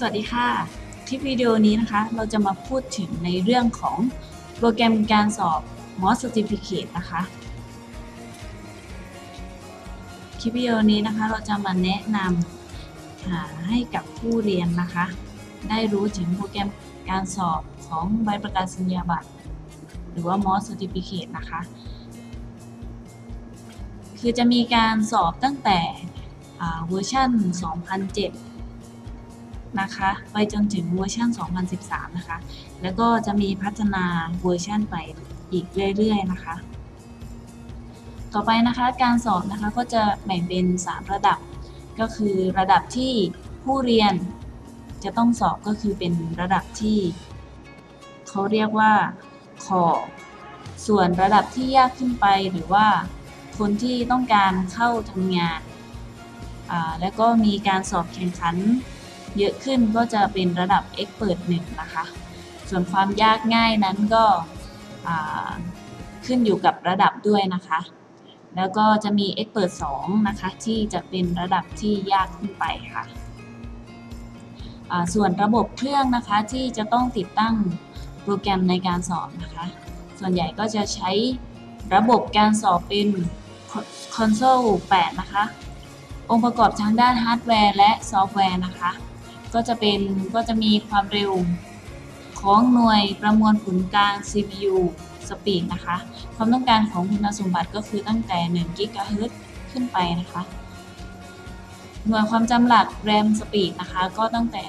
สวัสดีค่ะ คลิปวิดีโอนี้นะคะ เราจะมาพูดถึงในเรื่องของโปรแกรมการสอบ MOS Certificate นะคะ คลิปวิดีโอนี้นะคะเราจะมาแนะนำให้กับผู้เรียนนะคะ ได้รู้ถึงโปรแกรมการสอบของใบประกาศนียบัตร หรือว่า MOS Certificate นะคะ คือจะมีการสอบตั้งแต่เวอร์ชัน2007 นะคะไปจนถึงเวอร์ชัน2013 นะคะ แล้วก็จะมีพัฒนาเวอร์ชันไปอีกเรื่อยๆนะคะ ต่อไปนะคะการสอบนะคะก็จะแบ่งเป็น 3 ระดับ ก็คือระดับที่ผู้เรียนจะต้องสอบก็คือเป็นระดับที่เขาเรียกว่า core ส่วนระดับที่ยากขึ้นไปหรือว่าคนที่ต้องการเข้าทำงาน แล้วก็มีการสอบแข่งขัน เยอะขึ้นก็จะเป็นระดับ Expert 1 นะคะ ส่วนความยากง่ายนั้นก็ขึ้นอยู่กับระดับด้วยนะคะ แล้วก็จะมี Expert 2 นะคะ ที่จะเป็นระดับที่ยากขึ้นไปค่ะส่วนระบบเครื่องนะคะที่จะต้องติดตั้งโปรแกรมในการสอบนะคะ ส่วนใหญ่ก็จะใช้ระบบการสอบเป็น Console 8 นะคะ องค์ประกอบทางด้านฮาร์ดแวร์และซอฟต์แวร์นะคะ ก็จะเป็นก็จะมีความเร็วของหน่วยประมวลผลกลาง CPU Speed นะคะ ความต้องการของคุณสมบัติก็คือตั้งแต่1 GHz ขึ้นไปนะคะ หน่วยความจำหลัก RAM Speed นะคะ ก็ตั้งแต่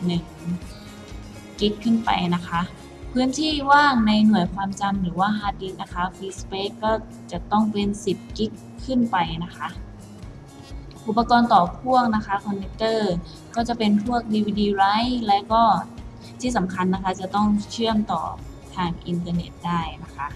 1กิ๊กขึ้นไปนะคะ พื้นที่ว่างในหน่วยความจำหรือว่า Hard Disk นะคะ Free Space ก็จะต้องเป็น 10กิ๊กขึ้นไปนะคะ อุปกรณ์ต่อพ่วงนะคะ connector ก็จะเป็นพวก DVD Write และก็ที่สำคัญนะคะจะต้องเชื่อมต่อทางอินเทอร์เน็ตได้นะคะ